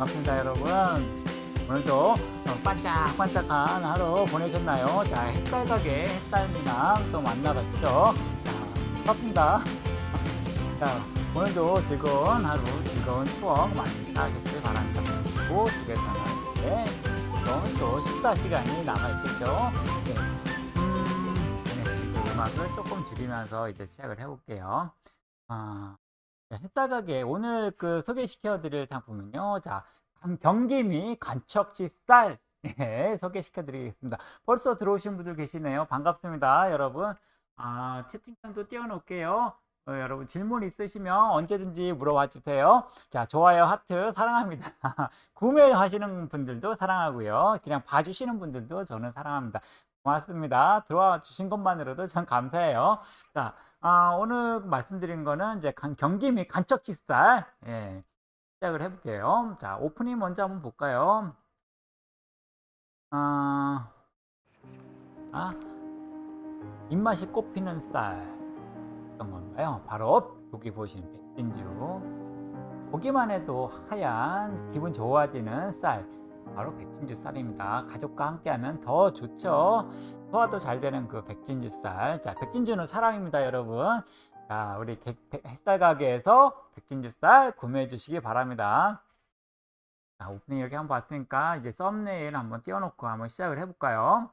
반갑습니다 여러분. 오늘도 반짝반짝한 하루 보내셨나요? 자 햇살 가게 햇살미랑 또 만나봤죠? 자 반갑습니다. 자 오늘도 즐거운 하루 즐거운 추억 많이 쌓으셨길 바랍니다. 그리고 집에서는 이제 즐거운 또 식사 시간이 남아있겠죠? 네. 음, 네, 그 음악을 조금 줄이면서 이제 시작을 해볼게요. 아, 햇살 가게 오늘 그 소개시켜 드릴 상품은요 자 경기미 간척지 쌀. 네, 소개시켜 드리겠습니다. 벌써 들어오신 분들 계시네요. 반갑습니다 여러분. 아 채팅창도 띄워 놓을게요. 어, 여러분 질문 있으시면 언제든지 물어봐 주세요. 자 좋아요 하트 사랑합니다. 구매하시는 분들도 사랑하고요. 그냥 봐주시는 분들도 저는 사랑합니다. 고맙습니다. 들어와 주신 것만으로도 참 감사해요. 자 아, 오늘 말씀드린 거는 이제 경기 및 간척지살 예, 시작을 해볼게요. 자, 오프닝 먼저 한번 볼까요? 아, 아 입맛이 꼽히는 쌀 어떤 건가요? 바로 여기 보시는 백진주 보기만 해도 하얀 기분 좋아지는 쌀 바로 백진주 쌀입니다. 가족과 함께하면 더 좋죠. 소화도 잘 되는 그 백진주 쌀. 자, 백진주는 사랑입니다, 여러분. 자, 우리 햇살 가게에서 백진주 쌀 구매해 주시기 바랍니다. 자, 오프닝 이렇게 한번 봤으니까 이제 썸네일 한번 띄워놓고 한번 시작을 해볼까요?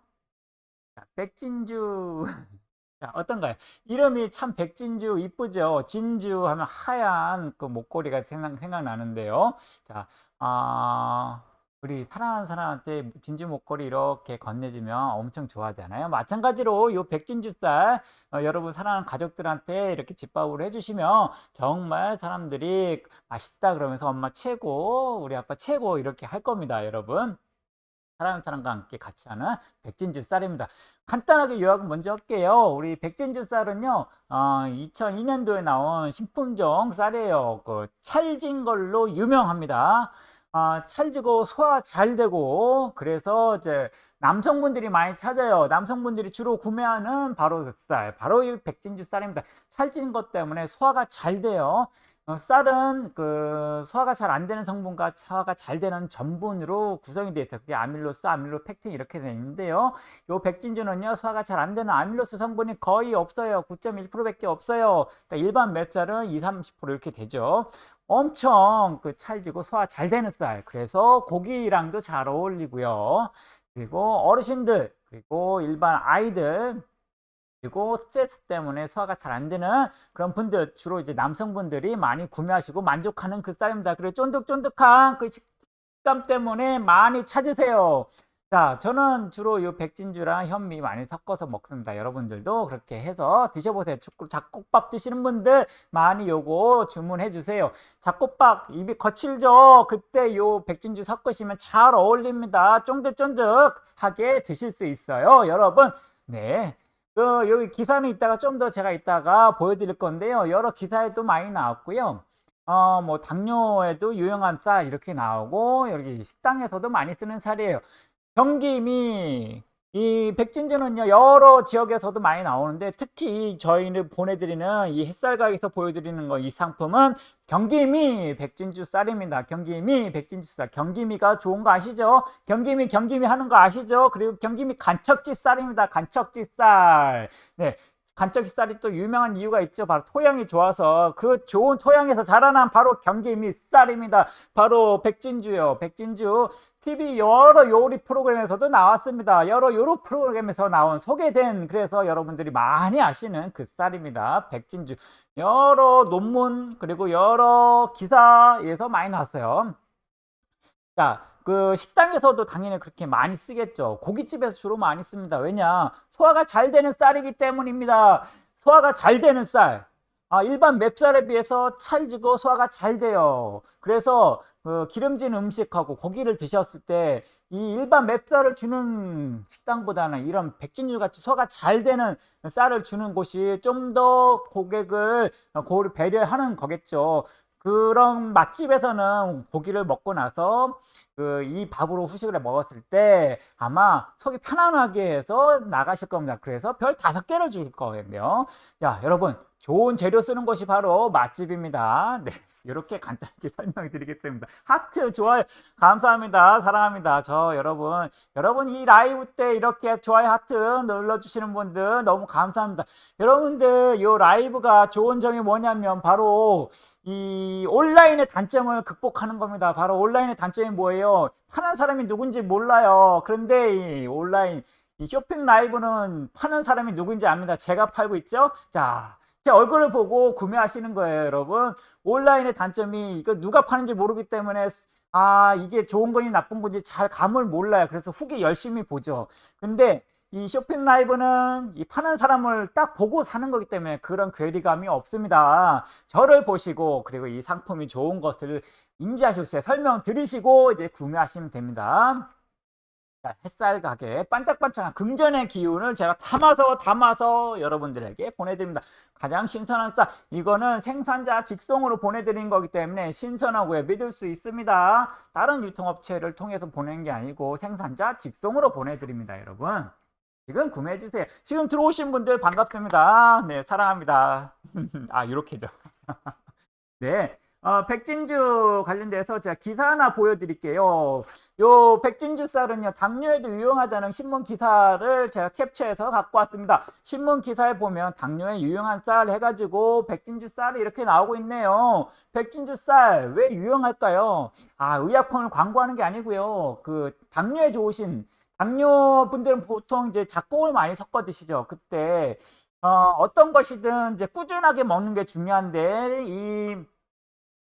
자, 백진주. 자, 어떤가요? 이름이 참 백진주 이쁘죠? 진주 하면 하얀 그 목걸이가 생각, 생각나는데요. 자, 아, 우리 사랑하는 사람한테 진주 목걸이 이렇게 건네주면 엄청 좋아하잖아요. 마찬가지로 이 백진주쌀 어, 여러분 사랑하는 가족들한테 이렇게 집밥으로 해주시면 정말 사람들이 맛있다 그러면서 엄마 최고 우리 아빠 최고 이렇게 할 겁니다 여러분. 사랑하는 사람과 함께 같이 하는 백진주 쌀입니다. 간단하게 요약을 먼저 할게요. 우리 백진주 쌀은요, 어, 2002년도에 나온 신품종 쌀이에요. 그 찰진 걸로 유명합니다. 아, 찰지고 소화 잘 되고 그래서 이제 남성분들이 많이 찾아요. 남성분들이 주로 구매하는 바로 그 쌀, 바로 이 백진주 쌀입니다. 찰진 것 때문에 소화가 잘 돼요. 어, 쌀은 그 소화가 잘 안 되는 성분과 소화가 잘 되는 전분으로 구성이 되어 있어요. 그게 아밀로스, 아밀로펙틴 이렇게 되어 있는데요. 요 백진주는요, 소화가 잘 안 되는 아밀로스 성분이 거의 없어요. 9.1%밖에 없어요. 그러니까 일반 맵쌀은 2, 30% 이렇게 되죠. 엄청 그 찰지고 소화 잘 되는 쌀. 그래서 고기랑도 잘 어울리고요. 그리고 어르신들 그리고 일반 아이들 그리고 스트레스 때문에 소화가 잘 안 되는 그런 분들 주로 이제 남성분들이 많이 구매하시고 만족하는 그 쌀입니다. 그리고 쫀득쫀득한 그 식감 때문에 많이 찾으세요 자, 저는 주로 이 백진주랑 현미 많이 섞어서 먹습니다. 여러분들도 그렇게 해서 드셔보세요. 잡곡밥 드시는 분들 많이 요거 주문해 주세요. 잡곡밥 입이 거칠죠? 그때 요 백진주 섞으시면 잘 어울립니다. 쫀득쫀득하게 드실 수 있어요. 여러분, 네. 그 여기 기사는 이따가 좀 더 제가 이따가 보여드릴 건데요. 여러 기사에도 많이 나왔고요. 어, 뭐, 당뇨에도 유용한 쌀 이렇게 나오고, 여기 식당에서도 많이 쓰는 쌀이에요. 경김이 이 백진주는요 여러 지역에서도 많이 나오는데 특히 저희는 보내드리는 이 햇살각에서 보여드리는 거 이 상품은 경기미 백진주 쌀입니다. 경기미 백진주 쌀. 경기미가 좋은 거 아시죠? 경기미 경기미 하는 거 아시죠? 그리고 경기미 간척지 쌀입니다. 간척지 쌀네 간척지 쌀이 또 유명한 이유가 있죠. 바로 토양이 좋아서 그 좋은 토양에서 자라난 바로 경기미 쌀입니다. 바로 백진주요. 백진주 TV 여러 요리 프로그램에서도 나왔습니다. 여러 요리 프로그램에서 나온 소개된 그래서 여러분들이 많이 아시는 그 쌀입니다. 백진주. 여러 논문 그리고 여러 기사에서 많이 나왔어요. 자, 그 식당에서도 당연히 그렇게 많이 쓰겠죠. 고깃집에서 주로 많이 씁니다. 왜냐? 소화가 잘 되는 쌀이기 때문입니다. 소화가 잘 되는 쌀. 아, 일반 맵쌀에 비해서 찰지고 소화가 잘 돼요. 그래서 그 기름진 음식하고 고기를 드셨을 때 이 일반 맵쌀을 주는 식당보다는 이런 백진유 같이 소화가 잘 되는 쌀을 주는 곳이 좀 더 고객을 배려하는 거겠죠. 그런 맛집에서는 고기를 먹고 나서 그 이 밥으로 후식을 먹었을 때 아마 속이 편안하게 해서 나가실 겁니다. 그래서 별 다섯 개를 줄 거예요. 야, 여러분, 좋은 재료 쓰는 곳이 바로 맛집입니다. 네. 이렇게 간단하게 설명해 드리겠습니다. 하트 좋아요. 감사합니다. 사랑합니다. 저 여러분 여러분 이 라이브 때 이렇게 좋아요 하트 눌러주시는 분들 너무 감사합니다. 여러분들 이 라이브가 좋은 점이 뭐냐면 바로 이 온라인의 단점을 극복하는 겁니다. 바로 온라인의 단점이 뭐예요? 파는 사람이 누군지 몰라요. 그런데 이 온라인 이 쇼핑 라이브는 파는 사람이 누군지 압니다. 제가 팔고 있죠? 자 제 얼굴을 보고 구매하시는 거예요 여러분. 온라인의 단점이 이거 누가 파는지 모르기 때문에 아 이게 좋은 건지 나쁜 건지 잘 감을 몰라요. 그래서 후기 열심히 보죠. 근데 이 쇼핑 라이브는 이 파는 사람을 딱 보고 사는 거기 때문에 그런 괴리감이 없습니다. 저를 보시고 그리고 이 상품이 좋은 것을 인지하시고 설명 들으시고 이제 구매하시면 됩니다 햇살 가게 반짝반짝한 금전의 기운을 제가 담아서 담아서 여러분들에게 보내드립니다. 가장 신선한 쌀 이거는 생산자 직송으로 보내드린 거기 때문에 신선하고요 믿을 수 있습니다. 다른 유통업체를 통해서 보내는 게 아니고 생산자 직송으로 보내드립니다. 여러분 지금 구매해주세요. 지금 들어오신 분들 반갑습니다. 네 사랑합니다. 아 이렇게죠. 네 어, 백진주 관련돼서 제가 기사 하나 보여드릴게요. 요 백진주 쌀은요, 당뇨에도 유용하다는 신문 기사를 제가 캡처해서 갖고 왔습니다. 신문 기사에 보면 당뇨에 유용한 쌀 해가지고 백진주 쌀이 이렇게 나오고 있네요. 백진주 쌀 왜 유용할까요? 아, 의약품을 광고하는 게 아니고요. 그 당뇨에 좋으신 당뇨 분들은 보통 이제 작곡을 많이 섞어 드시죠. 그때 어, 어떤 것이든 이제 꾸준하게 먹는 게 중요한데 이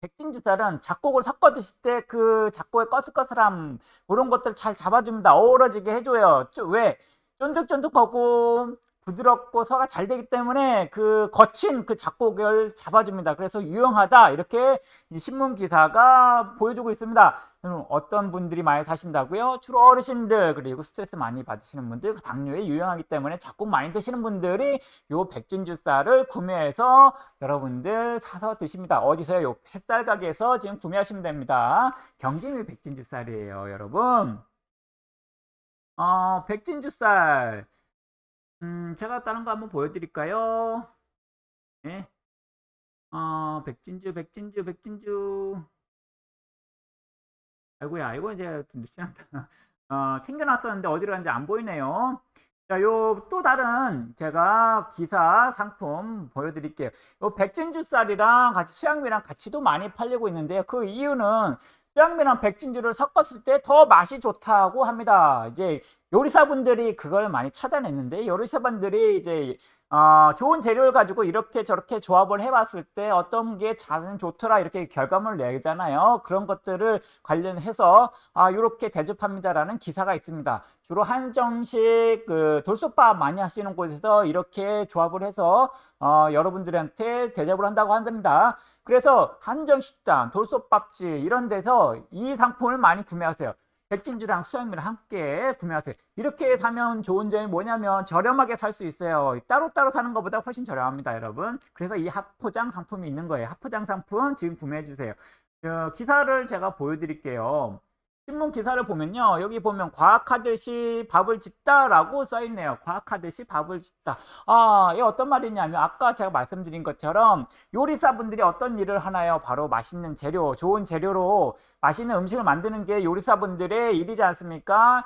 백진주살은 작곡을 섞어 드실 때 그 작곡의 꺼슬꺼슬함 그런 것들 잘 잡아줍니다. 어우러지게 해줘요. 왜? 쫀득쫀득하고 부드럽고 소화가 잘 되기 때문에 그 거친 그 작곡을 잡아줍니다. 그래서 유용하다 이렇게 신문 기사가 보여주고 있습니다. 어떤 분들이 많이 사신다고요? 주로 어르신들 그리고 스트레스 많이 받으시는 분들 당뇨에 유용하기 때문에 작곡 많이 드시는 분들이 요 백진주 쌀을 구매해서 여러분들 사서 드십니다. 어디서요? 요 햇살 가게에서 지금 구매하시면 됩니다. 경기미 백진주 쌀이에요, 여러분. 어, 백진주 쌀 음, 제가 다른 거 한번 보여드릴까요? 네. 어, 백진주, 백진주, 백진주. 아이고야, 이거 이제 늦지 않다. 어, 챙겨놨었는데 어디로 갔는지 안 보이네요. 자, 요 또 다른 제가 기사 상품 보여드릴게요. 요 백진주 쌀이랑 같이 수양미랑 같이도 많이 팔리고 있는데요. 그 이유는 수양미랑 백진주를 섞었을 때 더 맛이 좋다고 합니다. 이제 요리사분들이 그걸 많이 찾아냈는데 요리사분들이 이제 어, 좋은 재료를 가지고 이렇게 저렇게 조합을 해봤을 때 어떤 게 자는 좋더라 이렇게 결과물을 내잖아요. 그런 것들을 관련해서 아, 이렇게 대접합니다라는 기사가 있습니다. 주로 한정식 그 돌솥밥 많이 하시는 곳에서 이렇게 조합을 해서 어, 여러분들한테 대접을 한다고 한답니다. 그래서 한정식당, 돌솥밥집 이런 데서 이 상품을 많이 구매하세요. 백진주랑 수염이랑 함께 구매하세요. 이렇게 사면 좋은 점이 뭐냐면 저렴하게 살 수 있어요. 따로따로 사는 것보다 훨씬 저렴합니다, 여러분. 그래서 이 합포장 상품이 있는 거예요. 합포장 상품 지금 구매해 주세요. 어, 기사를 제가 보여드릴게요. 신문 기사를 보면요. 여기 보면 과학하듯이 밥을 짓다 라고 써있네요. 과학하듯이 밥을 짓다. 아, 이게 어떤 말이냐면 아까 제가 말씀드린 것처럼 요리사분들이 어떤 일을 하나요? 바로 맛있는 재료, 좋은 재료로 맛있는 음식을 만드는 게 요리사분들의 일이지 않습니까?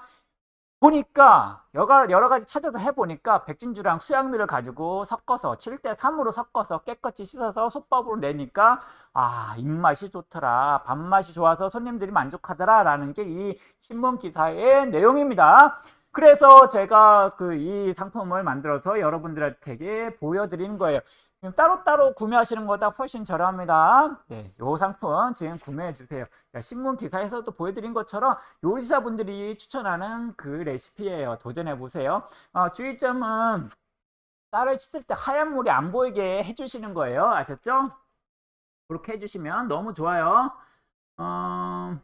보니까 여러, 가지 찾아서 해보니까 백진주랑 수양미를 가지고 섞어서 7대3으로 섞어서 깨끗이 씻어서 솥밥으로 내니까 아 입맛이 좋더라 밥맛이 좋아서 손님들이 만족하더라 라는 게 이 신문 기사의 내용입니다. 그래서 제가 그 이 상품을 만들어서 여러분들에게 보여드리는 거예요 따로따로 구매하시는 것보다 훨씬 저렴합니다. 네, 요 상품 지금 구매해 주세요. 신문 기사에서도 보여드린 것처럼 요리사분들이 추천하는 그 레시피예요. 도전해 보세요. 어, 주의점은 쌀을 씻을 때 하얀 물이 안 보이게 해주시는 거예요. 아셨죠? 그렇게 해주시면 너무 좋아요. 어...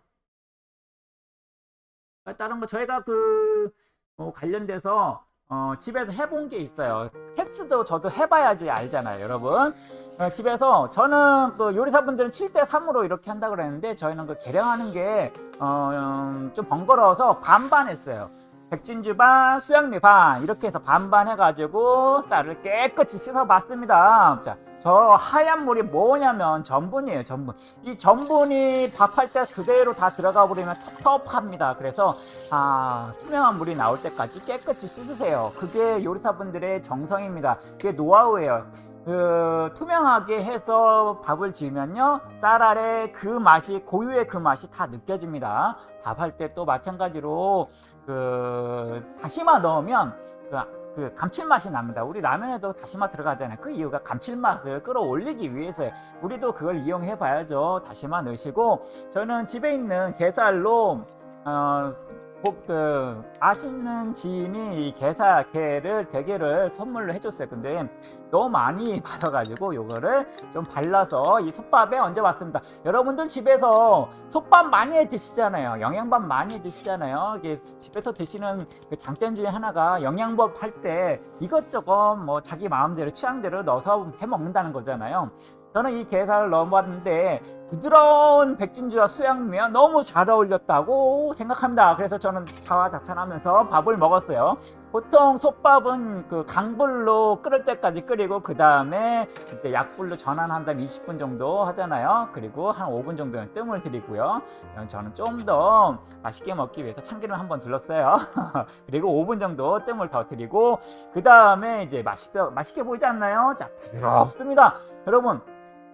다른 거 저희가 그 어, 관련돼서 어, 집에서 해본 게 있어요. 텍스도 저도 해봐야지 알잖아요 여러분. 어, 집에서 저는 그 요리사분들은 7대3으로 이렇게 한다 그랬는데 저희는 그 계량하는 게좀 어, 음, 번거로워서 반반 했어요. 백진주 반, 수양미 반 이렇게 해서 반반 해가지고 쌀을 깨끗이 씻어 봤습니다. 자 저 하얀 물이 뭐냐면 전분이에요 전분. 이 전분이 밥할 때 그대로 다 들어가 버리면 텁텁합니다. 그래서 아 투명한 물이 나올 때까지 깨끗이 씻으세요. 그게 요리사분들의 정성입니다. 그게 노하우예요. 그 투명하게 해서 밥을 지으면요 쌀 아래 그 맛이 고유의 그 맛이 다 느껴집니다. 밥할 때 또 마찬가지로 그 다시마 넣으면 그, 그 감칠맛이 납니다. 우리 라면에도 다시마 들어가잖아요. 그 이유가 감칠맛을 끌어올리기 위해서요. 우리도 그걸 이용해 봐야죠. 다시마 넣으시고 저는 집에 있는 게살로 어, 복, 그, 아시는 지인이 이 게사, 게를, 대게를 선물로 해줬어요. 근데 너무 많이 받아가지고 요거를 좀 발라서 이 솥밥에 얹어봤습니다. 여러분들 집에서 솥밥 많이 해 드시잖아요. 영양밥 많이 드시잖아요. 이게 집에서 드시는 그 장점 중에 하나가 영양밥 할 때 이것저것 뭐 자기 마음대로 취향대로 넣어서 해 먹는다는 거잖아요. 저는 이 게살을 넣어봤는데 부드러운 백진주와 수양미와 너무 잘 어울렸다고 생각합니다. 그래서 저는 자화자찬하면서 밥을 먹었어요. 보통 솥밥은 그 강불로 끓을 때까지 끓이고 그 다음에 이제 약불로 전환한 다음 20분 정도 하잖아요. 그리고 한 5분 정도는 뜸을 들이고요. 저는 좀 더 맛있게 먹기 위해서 참기름 한번 둘렀어요. 그리고 5분 정도 뜸을 더 들이고 그 다음에 이제 맛있어 맛있게 보이지 않나요? 자 부드럽습니다. 여러분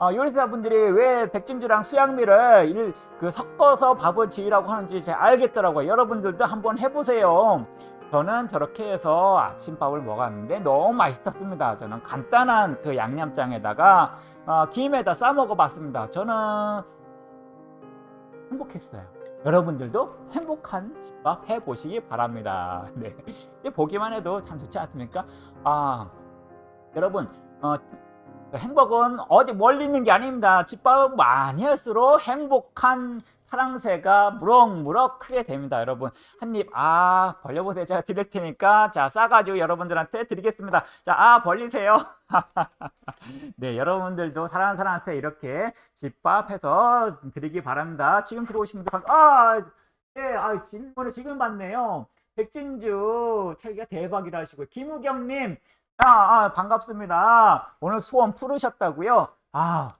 어, 요리사분들이 왜 백진주랑 수양미를 일, 그 섞어서 밥을 지으라고 하는지 잘 알겠더라고요. 여러분들도 한번 해보세요. 저는 저렇게 해서 아침밥을 먹었는데 너무 맛있었습니다. 저는 간단한 그 양념장에다가 어, 김에다 싸 먹어봤습니다. 저는 행복했어요. 여러분들도 행복한 집밥 해보시기 바랍니다. 네. 보기만 해도 참 좋지 않습니까? 아, 여러분, 어, 행복은 어디 멀리 있는 게 아닙니다. 집밥을 많이 할수록 행복한 사랑새가 무럭무럭 크게 됩니다. 여러분 한 입 아 벌려보세요. 제가 드릴 테니까 자 싸가지고 여러분들한테 드리겠습니다. 자아 벌리세요. 네 여러분들도 사랑하는 사람한테 이렇게 집밥해서 드리기 바랍니다. 지금 들어오신 분들 아 네, 아, 질문을 지금 받네요. 백진주 책이 대박이라 하시고 김우경님 아, 아, 반갑습니다. 오늘 소원 풀으셨다고요? 아,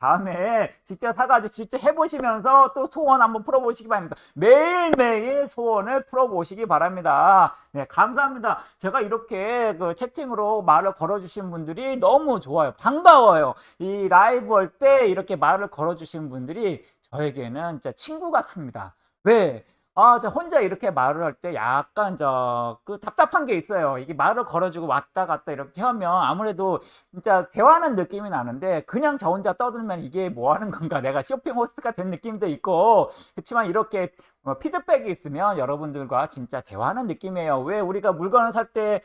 다음에 직접 사가지고 직접 해보시면서 또 소원 한번 풀어보시기 바랍니다. 매일매일 소원을 풀어보시기 바랍니다. 네, 감사합니다. 제가 이렇게 그 채팅으로 말을 걸어주신 분들이 너무 좋아요. 반가워요. 이 라이브 할 때 이렇게 말을 걸어주신 분들이 저에게는 진짜 친구 같습니다. 왜? 아, 저 혼자 이렇게 말을 할 때 약간 저 그 답답한 게 있어요. 이게 말을 걸어주고 왔다 갔다 이렇게 하면 아무래도 진짜 대화하는 느낌이 나는데 그냥 저 혼자 떠들면 이게 뭐 하는 건가 내가 쇼핑 호스트가 된 느낌도 있고 그렇지만 이렇게 어, 피드백이 있으면 여러분들과 진짜 대화하는 느낌이에요. 왜 우리가 물건을 살 때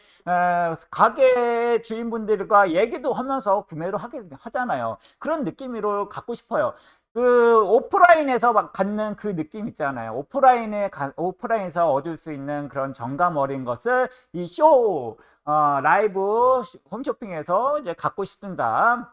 가게 주인분들과 얘기도 하면서 구매를 하게 하잖아요. 그런 느낌으로 갖고 싶어요. 그 오프라인에서 막 갖는 그 느낌 있잖아요. 오프라인에 가, 오프라인에서 얻을 수 있는 그런 정감 어린 것을 이 쇼 어, 라이브 홈쇼핑에서 이제 갖고 싶습니다.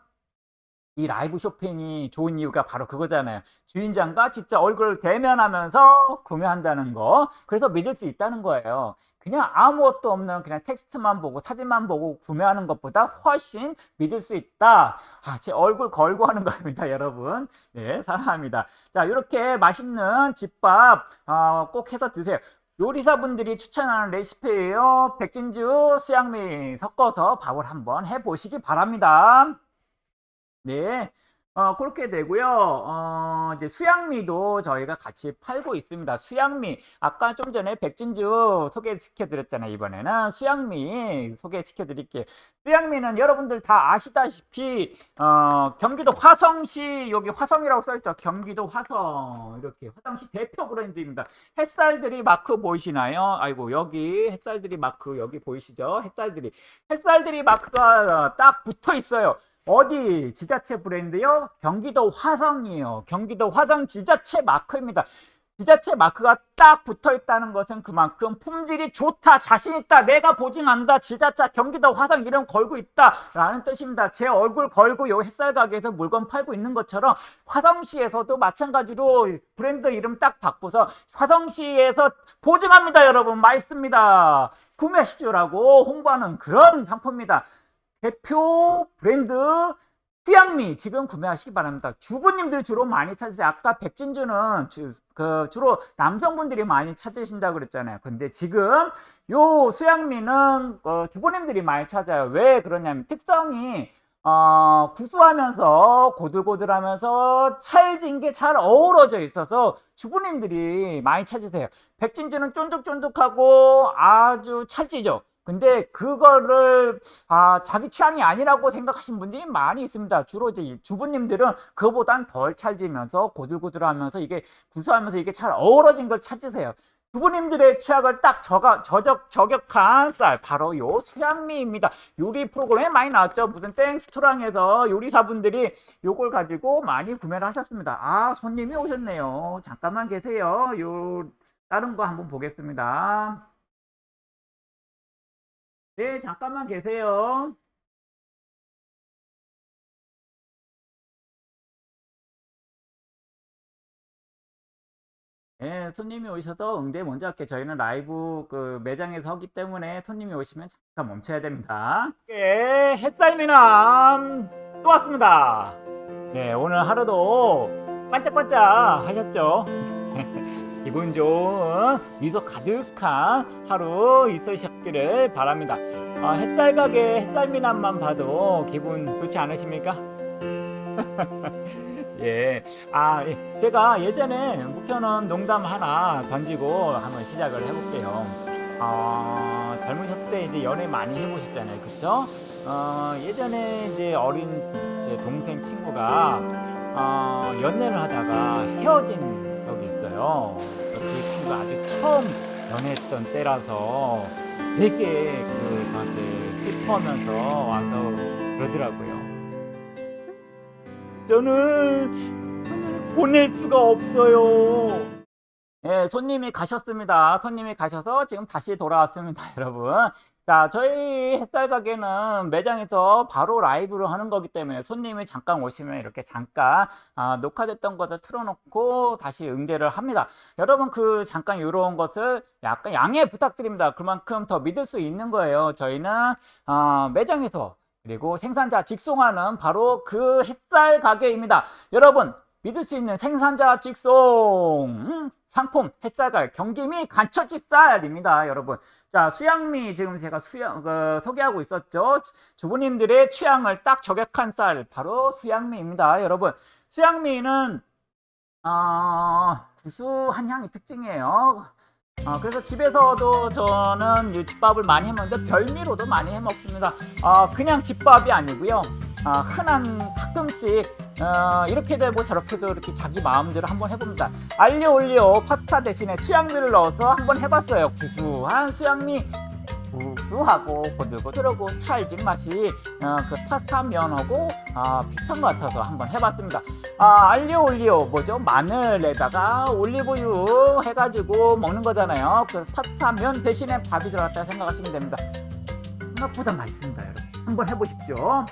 이 라이브 쇼핑이 좋은 이유가 바로 그거잖아요. 주인장과 진짜 얼굴을 대면하면서 구매한다는 거. 그래서 믿을 수 있다는 거예요. 그냥 아무것도 없는 그냥 텍스트만 보고 사진만 보고 구매하는 것보다 훨씬 믿을 수 있다. 아, 제 얼굴 걸고 하는 겁니다, 여러분. 네, 사랑합니다. 자, 이렇게 맛있는 집밥 어, 꼭 해서 드세요. 요리사분들이 추천하는 레시피예요. 백진주, 수양미 섞어서 밥을 한번 해보시기 바랍니다. 네. 어, 그렇게 되고요. 어, 이제 수양미도 저희가 같이 팔고 있습니다. 수양미. 아까 좀 전에 백진주 소개시켜 드렸잖아요. 이번에는 수양미 소개시켜 드릴게요. 수양미는 여러분들 다 아시다시피, 어, 경기도 화성시, 여기 화성이라고 써 있죠. 경기도 화성. 이렇게 화성시 대표 브랜드입니다. 햇살들이 마크 보이시나요? 아이고, 여기 햇살들이 마크, 여기 보이시죠? 햇살들이. 햇살들이 마크가 딱 붙어 있어요. 어디 지자체 브랜드요? 경기도 화성이에요. 경기도 화성 지자체 마크입니다. 지자체 마크가 딱 붙어 있다는 것은 그만큼 품질이 좋다, 자신 있다, 내가 보증한다, 지자체 경기도 화성 이름 걸고 있다 라는 뜻입니다. 제 얼굴 걸고 요 햇살 가게에서 물건 팔고 있는 것처럼 화성시에서도 마찬가지로 브랜드 이름 딱 바꾸서 화성시에서 보증합니다 여러분 맛있습니다 구매하십시오라고 홍보하는 그런 상품입니다. 대표 브랜드 수양미 지금 구매하시기 바랍니다. 주부님들이 주로 많이 찾으세요. 아까 백진주는 주, 그 주로 남성분들이 많이 찾으신다 그랬잖아요. 근데 지금 요 수양미는 어, 주부님들이 많이 찾아요. 왜 그러냐면 특성이 어, 구수하면서 고들고들하면서 찰진 게 잘 어우러져 있어서 주부님들이 많이 찾으세요. 백진주는 쫀득쫀득하고 아주 찰지죠. 근데 그거를 아, 자기 취향이 아니라고 생각하신 분들이 많이 있습니다. 주로 이제 주부님들은 그보단 덜 찰지면서 고들고들하면서 이게 구수하면서 이게 잘 어우러진 걸 찾으세요. 주부님들의 취향을 딱 저가, 저격, 저격한 쌀 바로 요 수양미입니다. 요리 프로그램에 많이 나왔죠. 무슨 땡스토랑에서 요리사분들이 요걸 가지고 많이 구매를 하셨습니다. 아 손님이 오셨네요. 잠깐만 계세요. 요 다른 거 한번 보겠습니다. 네, 잠깐만 계세요. 네, 손님이 오셔서 응대 먼저 할게요. 저희는 라이브 그 매장에서 하기 때문에 손님이 오시면 잠깐 멈춰야 됩니다. 네, 햇살 미남 또 왔습니다. 네, 오늘 하루도 반짝반짝 하셨죠? 기분 좋은 미소 가득한 하루 있으셨기를 바랍니다. 아, 햇살 가게 햇살미남만 봐도 기분 좋지 않으십니까? 예. 아, 예. 제가 예전에 묵혀놓은 농담 하나 던지고 한번 시작을 해볼게요. 어, 젊으셨을 때 이제 연애 많이 해보셨잖아요. 그쵸? 어, 예전에 이제 어린 제 동생 친구가 어, 연애를 하다가 헤어진 있어요. 그 친구가 아주 처음 연애했던 때라서 되게 그 저한테 슬퍼하면서 와서 그러더라고요. 저는 보낼 수가 없어요. 예, 손님이 가셨습니다. 손님이 가셔서 지금 다시 돌아왔습니다, 여러분. 자, 저희 햇살 가게는 매장에서 바로 라이브로 하는 거기 때문에 손님이 잠깐 오시면 이렇게 잠깐 아, 녹화됐던 것을 틀어놓고 다시 응대를 합니다. 여러분 그 잠깐 이런 것을 약간 양해 부탁드립니다. 그만큼 더 믿을 수 있는 거예요. 저희는 아, 매장에서 그리고 생산자 직송하는 바로 그 햇살 가게입니다. 여러분 믿을 수 있는 생산자 직송 음, 상품 햇살갈 경기미 간처지 쌀입니다 여러분. 자 수양미 지금 제가 수양 그, 소개하고 있었죠? 주부님들의 취향을 딱 저격한 쌀 바로 수양미입니다 여러분. 수양미는 어, 구수한 향이 특징이에요. 어, 그래서 집에서도 저는 이 집밥을 많이 해먹는데 별미로도 많이 해먹습니다. 어, 그냥 집밥이 아니고요 어, 흔한 가끔씩 어, 이렇게도 해보고 저렇게도 이렇게 자기 마음대로 한번 해봅니다. 알리오 올리오 파스타 대신에 수양미를 넣어서 한번 해봤어요. 구수한 수양미. 구수하고 고들고들하고 찰진 맛이 어, 그 파스타 면하고 아, 비슷한 것 같아서 한번 해봤습니다. 아, 알리오 올리오 뭐죠? 마늘에다가 올리브유 해가지고 먹는 거잖아요. 그 파스타 면 대신에 밥이 들어갔다 생각하시면 됩니다. 생각보다 맛있습니다 여러분. 한번 해보십시오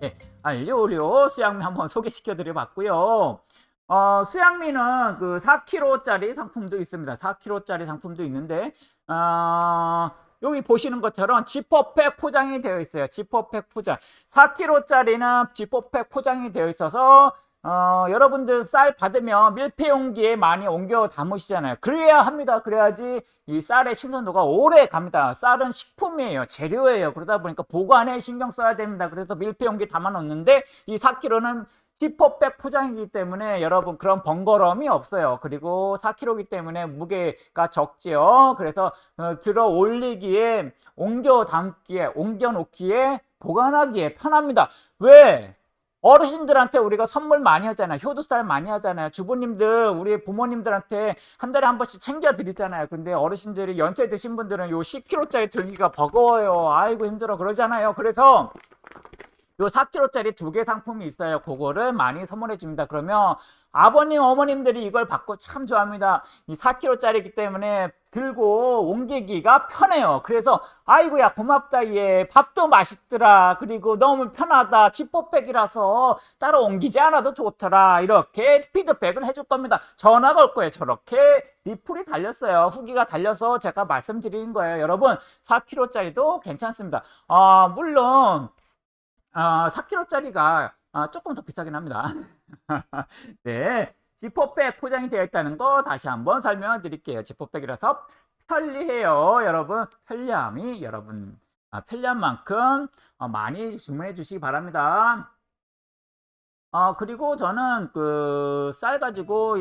네, 알리오 올리오 수양미 한번 소개시켜 드려 봤고요 어, 수양미는 그 4kg짜리 상품도 있습니다 4kg짜리 상품도 있는데 어, 여기 보시는 것처럼 지퍼팩 포장이 되어 있어요. 지퍼팩 포장. 4kg짜리는 지퍼팩 포장이 되어 있어서 어, 여러분들 쌀 받으면 밀폐용기에 많이 옮겨 담으시잖아요. 그래야 합니다. 그래야지 이 쌀의 신선도가 오래 갑니다. 쌀은 식품이에요. 재료예요. 그러다 보니까 보관에 신경 써야 됩니다. 그래서 밀폐용기 담아 놓는데 이 4kg는 지퍼백 포장이기 때문에 여러분 그런 번거로움이 없어요. 그리고 4kg이기 때문에 무게가 적지요. 그래서 어, 들어 올리기에 옮겨 담기에 옮겨 놓기에 보관하기에 편합니다. 왜? 어르신들한테 우리가 선물 많이 하잖아요. 효도살 많이 하잖아요. 주부님들, 우리 부모님들한테 한 달에 한 번씩 챙겨 드리잖아요. 근데 어르신들이 연세 드신 분들은 요 10kg짜리 들기가 버거워요. 아이고 힘들어 그러잖아요. 그래서 요 4kg짜리 두 개 상품이 있어요. 그거를 많이 선물해 줍니다. 그러면 아버님, 어머님들이 이걸 받고 참 좋아합니다. 이 4kg짜리이기 때문에 들고 옮기기가 편해요. 그래서 아이고야 고맙다 얘 밥도 맛있더라. 그리고 너무 편하다. 지퍼백이라서 따로 옮기지 않아도 좋더라. 이렇게 피드백을 해줄 겁니다. 전화 걸 거예요. 저렇게 리플이 달렸어요. 후기가 달려서 제가 말씀드리는 거예요. 여러분 4kg짜리도 괜찮습니다. 아 물론 아, 4kg짜리가 아, 조금 더 비싸긴 합니다. 네. 지퍼백 포장이 되어 있다는 거 다시 한번 설명드릴게요. 지퍼백이라서 편리해요. 여러분, 편리함이 여러분, 아, 편리한 만큼 어, 많이 주문해 주시기 바랍니다. 어, 그리고 저는 그 쌀 가지고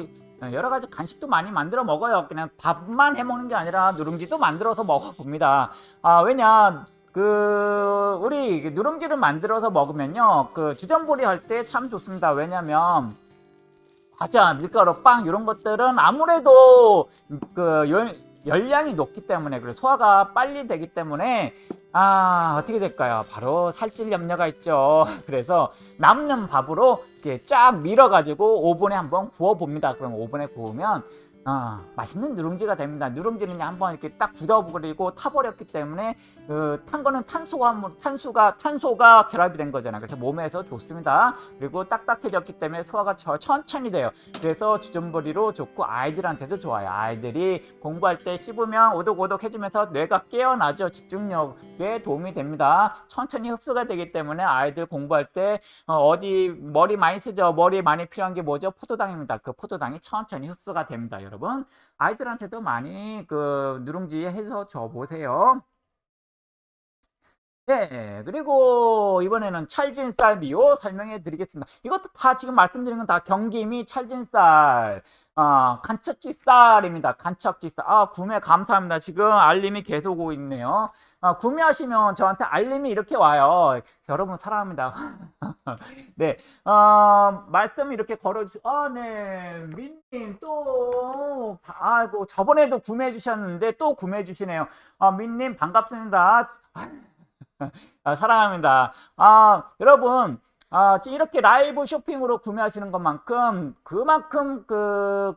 여러 가지 간식도 많이 만들어 먹어요. 그냥 밥만 해 먹는 게 아니라 누룽지도 만들어서 먹어 봅니다. 아, 왜냐, 그 우리 누룽지를 만들어서 먹으면요. 그 주전부리 할 때 참 좋습니다. 왜냐면 과자 밀가루 빵 이런 것들은 아무래도 그 열, 열량이 높기 때문에 그래 소화가 빨리 되기 때문에 아 어떻게 될까요? 바로 살찔 염려가 있죠. 그래서 남는 밥으로 이렇게 쫙 밀어 가지고 오븐에 한번 구워 봅니다. 그럼 오븐에 구우면 어, 맛있는 누룽지가 됩니다. 누룽지는 한번 이렇게 딱 굳어버리고 타버렸기 때문에 그, 탄 거는 탄수가 탄수가 탄소가 결합이 된 거잖아요. 그래서 몸에서 좋습니다. 그리고 딱딱해졌기 때문에 소화가 천천히 돼요. 그래서 주전부리로 좋고 아이들한테도 좋아요. 아이들이 공부할 때 씹으면 오독오독해지면서 뇌가 깨어나죠. 집중력에 도움이 됩니다. 천천히 흡수가 되기 때문에 아이들 공부할 때 어, 디 머리 많이 쓰죠. 머리 많이 필요한 게 뭐죠? 포도당입니다. 그 포도당이 천천히 흡수가 됩니다. 여러분 아이들한테도 많이 그 누룽지 해서 줘 보세요. 네, 그리고 이번에는 찰진쌀 미호 설명해 드리겠습니다. 이것도 다 지금 말씀드린 건 다 경기미 찰진 쌀, 어, 간척지 쌀입니다. 간척지 쌀. 아, 구매 감사합니다. 지금 알림이 계속 오고 있네요. 아, 구매하시면 저한테 알림이 이렇게 와요. 여러분 사랑합니다. 네, 어, 말씀 이렇게 걸어주, 아, 네, 민님 또, 아이고, 저번에도 구매해 주셨는데 또 구매해 주시네요. 아, 민님 반갑습니다. 아, 사랑합니다. 아, 여러분, 아, 이렇게 라이브 쇼핑으로 구매하시는 것만큼 그만큼 그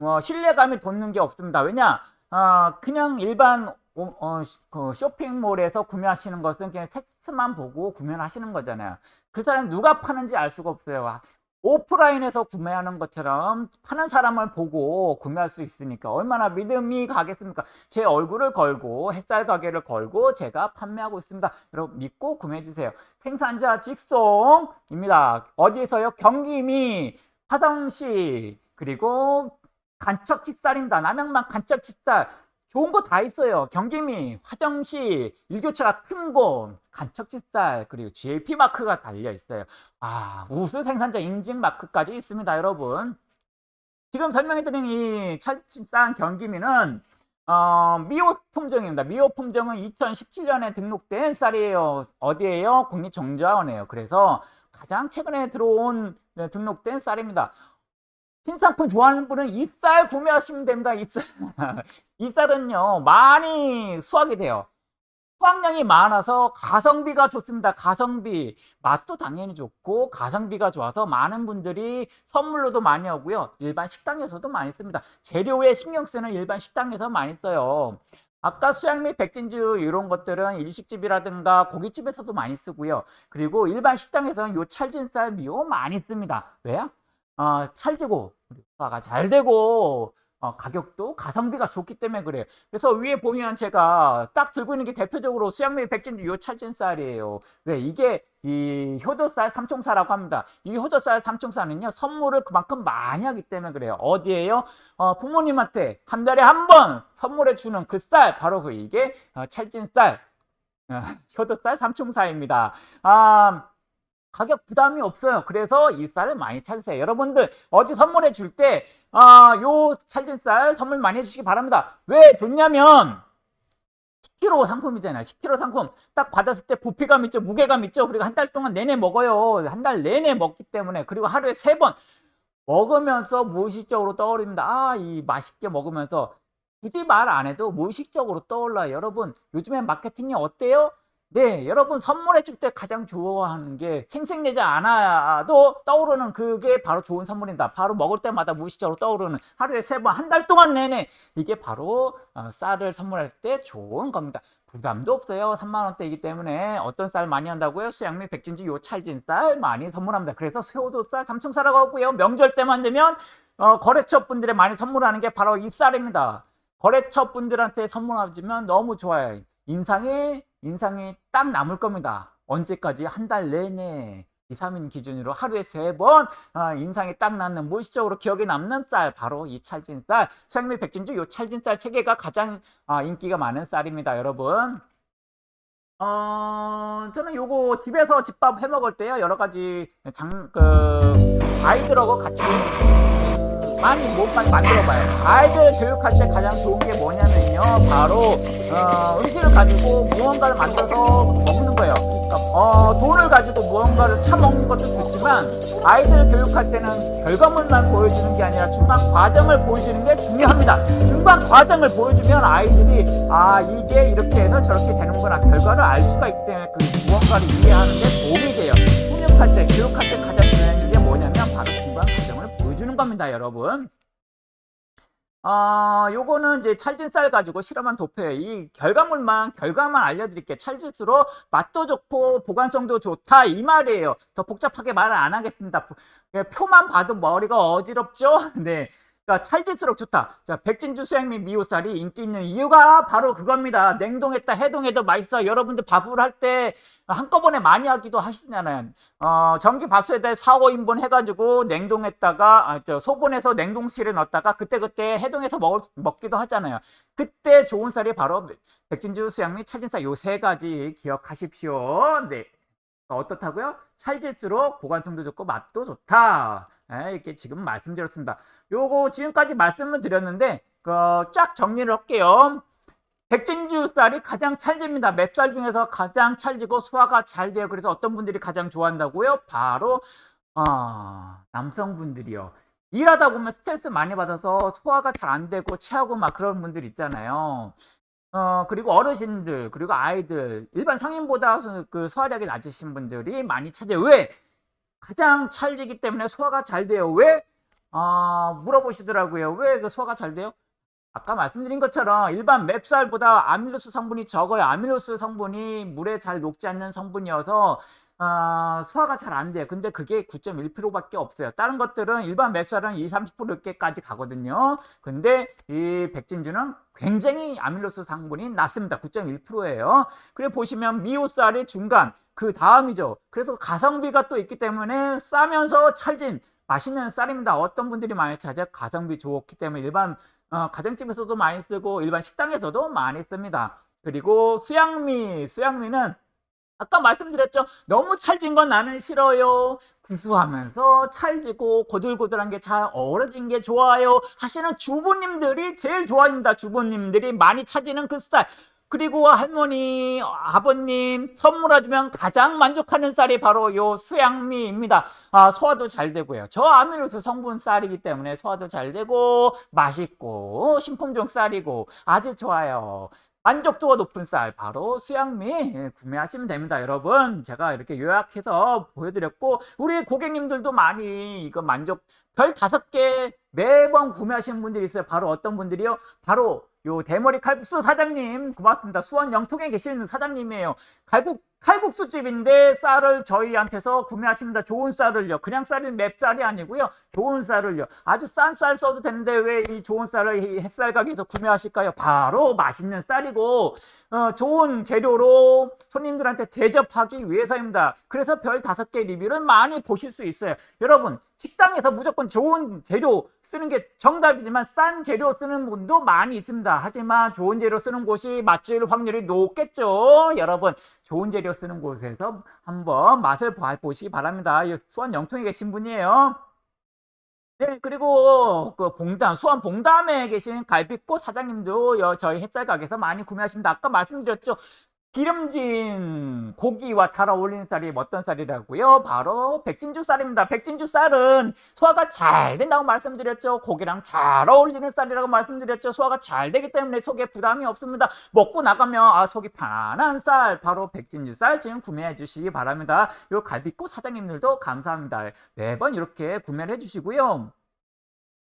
어, 신뢰감이 돋는 게 없습니다. 왜냐? 아, 그냥 일반 어, 어, 그 쇼핑몰에서 구매하시는 것은 그냥 텍스트만 보고 구매를 하시는 거잖아요. 그 사람 누가 파는지 알 수가 없어요. 오프라인에서 구매하는 것처럼 파는 사람을 보고 구매할 수 있으니까 얼마나 믿음이 가겠습니까? 제 얼굴을 걸고 햇살 가게를 걸고 제가 판매하고 있습니다. 여러분 믿고 구매해 주세요. 생산자 직송입니다. 어디에서요? 경기미, 화성시 그리고 간척치쌀입니다. 남양만 간척치쌀 좋은 거 다 있어요. 경기미, 화정시, 일교차가 큰 곳, 간척지쌀, 그리고 GLP 마크가 달려 있어요. 아, 우수 생산자 인증 마크까지 있습니다, 여러분. 지금 설명해드린 이 찰진쌀 경기미는 어, 미호 품종입니다. 미호 품종은 2017년에 등록된 쌀이에요. 어디에요? 국립정자원에요. 그래서 가장 최근에 들어온 네, 등록된 쌀입니다. 신상품 좋아하는 분은 이 쌀 구매하시면 됩니다. 이 쌀. 이 쌀은요, 많이 수확이 돼요. 수확량이 많아서 가성비가 좋습니다. 가성비. 맛도 당연히 좋고, 가성비가 좋아서 많은 분들이 선물로도 많이 오고요. 일반 식당에서도 많이 씁니다. 재료에 신경 쓰는 일반 식당에서 많이 써요. 아까 수양 및 백진주 이런 것들은 일식집이라든가 고깃집에서도 많이 쓰고요. 그리고 일반 식당에서는 요 찰진쌀 미호 많이 씁니다. 왜요? 어, 찰지고 소화가 잘 되고 어, 가격도 가성비가 좋기 때문에 그래요. 그래서 위에 보면 제가 딱 들고 있는 게 대표적으로 수양미 백진주 요 찰진 쌀이에요. 왜 이게 이 효도쌀 삼총사라고 합니다. 이 효도쌀 삼총사는요 선물을 그만큼 많이 하기 때문에 그래요. 어디에요? 어, 부모님한테 한 달에 한 번 선물해 주는 그 쌀 바로 그 이게 어, 찰진쌀 어, 효도쌀 삼총사입니다. 아 가격 부담이 없어요. 그래서 이 쌀을 많이 찾으세요. 여러분들 어디 선물해 줄 때 아, 요 찰진 쌀 선물 많이 해주시기 바랍니다. 왜 좋냐면 10kg 상품이잖아요. 10kg 상품 딱 받았을 때 부피감 있죠. 무게감 있죠. 그리고 한 달 동안 내내 먹어요. 한 달 내내 먹기 때문에 그리고 하루에 세 번 먹으면서 무의식적으로 떠오릅니다. 아, 이 맛있게 먹으면서 굳이 말 안 해도 무의식적으로 떠올라요. 여러분 요즘에 마케팅이 어때요? 네, 여러분 선물해 줄 때 가장 좋아하는 게 생색내지 않아도 떠오르는 그게 바로 좋은 선물입니다. 바로 먹을 때마다 무의식적으로 떠오르는 하루에 세 번, 한 달 동안 내내 이게 바로 어, 쌀을 선물할 때 좋은 겁니다. 부담도 없어요. 3만 원대이기 때문에 어떤 쌀 많이 한다고요? 수양미, 백진지, 요 찰진 쌀 많이 선물합니다. 그래서 새우도쌀, 삼총쌀하고 하고요. 명절 때만 되면 어, 거래처 분들에 많이 선물하는 게 바로 이 쌀입니다. 거래처 분들한테 선물하시면 너무 좋아요. 인상이 인상이 딱 남을 겁니다. 언제까지? 한 달 내내. 2, 3인 기준으로 하루에 세번. 아, 인상이 딱 남는 무의식적으로 기억에 남는 쌀. 바로 이 찰진 쌀. 수양미 백진주 요 찰진 쌀 세 개가 가장 아, 인기가 많은 쌀입니다 여러분. 어, 저는 요거 집에서 집밥 해 먹을 때요 여러 가지 장, 그, 아이들하고 같이 많이 못 많이 만들어 봐요. 아이들 교육할 때 가장 좋은 게 뭐냐면요. 바로 어, 음식을 가지고 무언가를 만들어서 먹는 거예요. 그러니까 어, 돈을 가지고 무언가를 사 먹는 것도 좋지만 아이들 교육할 때는 결과물만 보여주는 게 아니라 중간 과정을 보여주는 게 중요합니다. 중간 과정을 보여주면 아이들이 아 이게 이렇게 해서 저렇게 되는구나 결과를 알 수가 있기 때문에 그 무언가를 이해하는 데 도움이 돼요. 훈육할 때 교육할 때 가장 겁니다, 여러분. 어, 요거는 이제 찰진쌀 가지고 실험한 도표예요. 이 결과물만, 결과만 알려드릴게요. 찰질수록 맛도 좋고 보관성도 좋다. 이 말이에요. 더 복잡하게 말을 안 하겠습니다. 예, 표만 봐도 머리가 어지럽죠? 네. 그러니까 찰질수록 좋다. 자, 백진주 수양미 미호쌀이 인기 있는 이유가 바로 그겁니다. 냉동했다 해동해도 맛있어. 여러분들 밥을 할 때 한꺼번에 많이 하기도 하시잖아요. 어, 전기 밥솥에 4, 5인분 해가지고 냉동했다가 아, 저 소분해서 냉동실에 넣었다가 그때그때 해동해서 먹을, 먹기도 하잖아요. 그때 좋은 쌀이 바로 백진주 수양미 찰진쌀 요 세 가지 기억하십시오. 네. 어떻다고요? 찰질수록 보관성도 좋고 맛도 좋다. 네, 이렇게 지금 말씀드렸습니다. 요거 지금까지 말씀을 드렸는데 어, 쫙 정리를 할게요. 백진주 쌀이 가장 찰집니다. 맵쌀 중에서 가장 찰지고 소화가 잘 돼요. 그래서 어떤 분들이 가장 좋아한다고요? 바로 어, 남성분들이요. 일하다 보면 스트레스 많이 받아서 소화가 잘 안 되고 체하고 막 그런 분들 있잖아요. 어, 그리고 어르신들, 그리고 아이들, 일반 성인보다 그 소화력이 낮으신 분들이 많이 찾아요. 왜? 가장 찰지기 때문에 소화가 잘 돼요. 왜? 어, 물어보시더라고요. 왜 그 소화가 잘 돼요? 아까 말씀드린 것처럼 일반 맵쌀보다 아밀로스 성분이 적어요. 아밀로스 성분이 물에 잘 녹지 않는 성분이어서 어, 소화가 잘 안 돼요. 근데 그게 9.1%밖에 없어요. 다른 것들은 일반 맵쌀은 2, 30%까지 가거든요. 근데 이 백진주는 굉장히 아밀로스 성분이 낮습니다. 9.1%예요. 그래 보시면 미호쌀이 중간, 그 다음이죠. 그래서 가성비가 또 있기 때문에 싸면서 찰진 맛있는 쌀입니다. 어떤 분들이 많이 찾아 가성비 좋기 때문에 일반 어, 가정집에서도 많이 쓰고 일반 식당에서도 많이 씁니다. 그리고 수양미, 수양미는 아까 말씀드렸죠. 너무 찰진 건 나는 싫어요. 구수하면서 찰지고 고들고들한 게 잘 어우러진 게 좋아요. 하시는 주부님들이 제일 좋아합니다. 주부님들이 많이 차지는 그 쌀. 그리고 할머니, 아버님 선물해주면 가장 만족하는 쌀이 바로 요 수양미입니다. 아, 소화도 잘 되고요. 저 아밀로스 성분 쌀이기 때문에 소화도 잘 되고 맛있고 신품종 쌀이고 아주 좋아요. 만족도가 높은 쌀 바로 수양미 예, 구매하시면 됩니다 여러분. 제가 이렇게 요약해서 보여드렸고 우리 고객님들도 많이 이거 만족 별 다섯 개 매번 구매하시는 분들이 있어요. 바로 어떤 분들이요? 바로 요 대머리 칼국수 사장님 고맙습니다 수원 영통에 계시는 사장님이에요 칼국 칼국수집인데 쌀을 저희한테서 구매하십니다. 좋은 쌀을요. 그냥 쌀이 맵쌀이 아니고요. 좋은 쌀을요. 아주 싼 쌀 써도 되는데 왜 이 좋은 쌀을 이 햇살 가게에서 구매하실까요? 바로 맛있는 쌀이고 어, 좋은 재료로 손님들한테 대접하기 위해서입니다. 그래서 별 다섯 개 리뷰를 많이 보실 수 있어요. 여러분 식당에서 무조건 좋은 재료 쓰는 게 정답이지만 싼 재료 쓰는 분도 많이 있습니다. 하지만 좋은 재료 쓰는 곳이 맛질 확률이 높겠죠. 여러분 좋은 재료 쓰는 곳에서 한번 맛을 보시기 바랍니다. 수원 영통에 계신 분이에요. 네, 그리고 그 봉담, 수원 봉담에 계신 갈비꽃 사장님도 저희 햇살 가게에서 많이 구매하십니다. 아까 말씀드렸죠. 기름진 고기와 잘 어울리는 쌀이 어떤 쌀이라고요? 바로 백진주 쌀입니다. 백진주 쌀은 소화가 잘 된다고 말씀드렸죠. 고기랑 잘 어울리는 쌀이라고 말씀드렸죠. 소화가 잘 되기 때문에 속에 부담이 없습니다. 먹고 나가면 아 속이 편안한 쌀 바로 백진주 쌀 지금 구매해 주시기 바랍니다. 요 갈비꽃 사장님들도 감사합니다. 매번 이렇게 구매를 해 주시고요.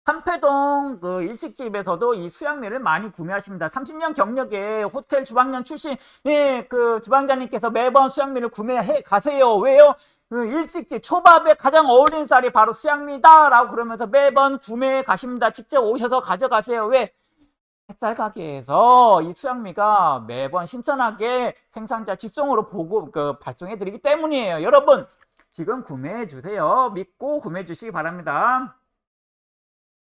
삼패동 그 일식집에서도 이 수양미를 많이 구매하십니다. 30년 경력의 호텔 주방장 출신 예, 그 주방장님께서 매번 수양미를 구매해 가세요. 왜요? 그 일식집 초밥에 가장 어울리는 쌀이 바로 수양미다 라고 그러면서 매번 구매해 가십니다. 직접 오셔서 가져가세요. 왜? 햇살 가게에서 이 수양미가 매번 신선하게 생산자 직송으로 보고 그 발송해 드리기 때문이에요. 여러분 지금 구매해 주세요. 믿고 구매해 주시기 바랍니다.